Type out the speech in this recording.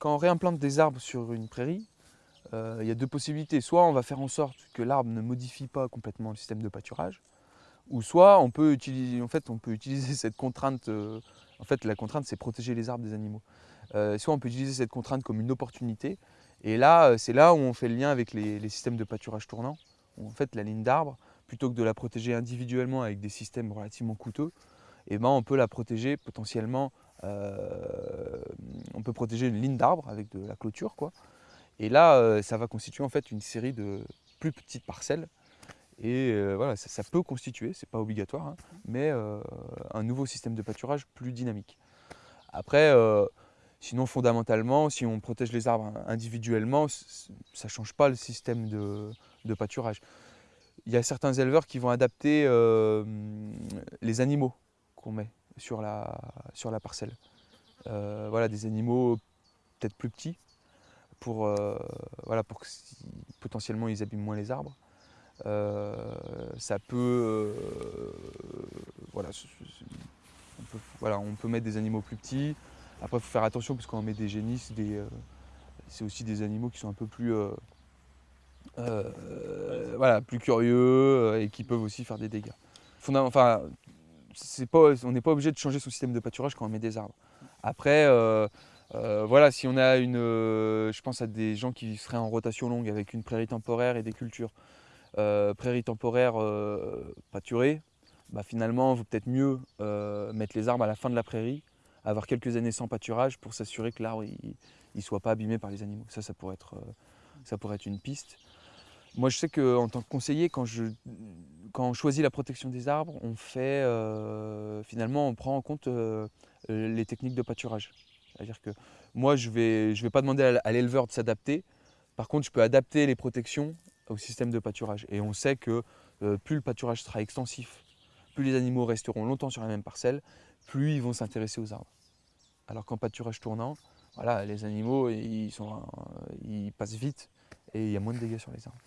quand on réimplante des arbres sur une prairie, euh, il y a deux possibilités. Soit on va faire en sorte que l'arbre ne modifie pas complètement le système de pâturage, ou soit on peut utiliser, en fait, on peut utiliser cette contrainte. euh, en fait, la contrainte, c'est protéger les arbres des animaux. Euh, soit on peut utiliser cette contrainte comme une opportunité. Et là, c'est là où on fait le lien avec les, les systèmes de pâturage tournant. Où en fait, la ligne d'arbre, plutôt que de la protéger individuellement avec des systèmes relativement coûteux, eh ben, on peut la protéger potentiellement. Euh, on peut protéger une ligne d'arbre avec de la clôture, quoi. Et là, euh, ça va constituer en fait une série de plus petites parcelles. Et euh, voilà, ça, peut constituer, c'est pas obligatoire, hein, mais un nouveau système de pâturage plus dynamique. Après, sinon fondamentalement, si on protège les arbres individuellement, ça ne change pas le système de, de pâturage. Il y a certains éleveurs qui vont adapter les animaux qu'on met sur la, sur la parcelle. Euh, voilà, des animaux peut-être plus petits pour, euh, voilà, pour que potentiellement ils abîment moins les arbres. Euh, ça peut, voilà, on peut, voilà, on peut mettre des animaux plus petits. Après, il faut faire attention parce qu'on met des euh, c'est aussi des animaux qui sont un peu plus, voilà, plus curieux et qui peuvent aussi faire des dégâts. On n'est pas obligé de changer son système de pâturage quand on met des arbres. Après, euh, euh, voilà, si on a une, euh, je pense à des gens qui seraient en rotation longue avec une prairie temporaire et des cultures. Prairie temporaire pâturée, bah finalement, il vaut peut-être mieux mettre les arbres à la fin de la prairie, avoir quelques années sans pâturage pour s'assurer que l'arbre ne soit pas abîmé par les animaux. Ça, ça pourrait être une piste. Moi, je sais qu'en tant que conseiller, quand, je, quand on choisit la protection des arbres, on fait euh, finalement, on prend en compte euh, euh, les techniques de pâturage. C'est-à-dire que moi, je ne vais, pas demander à, l'éleveur de s'adapter. Par contre, je peux adapter les protections au système de pâturage. Et on sait que plus le pâturage sera extensif, plus les animaux resteront longtemps sur la même parcelle, plus ils vont s'intéresser aux arbres. Alors qu'en pâturage tournant, voilà, les animaux passent vite et il y a moins de dégâts sur les arbres.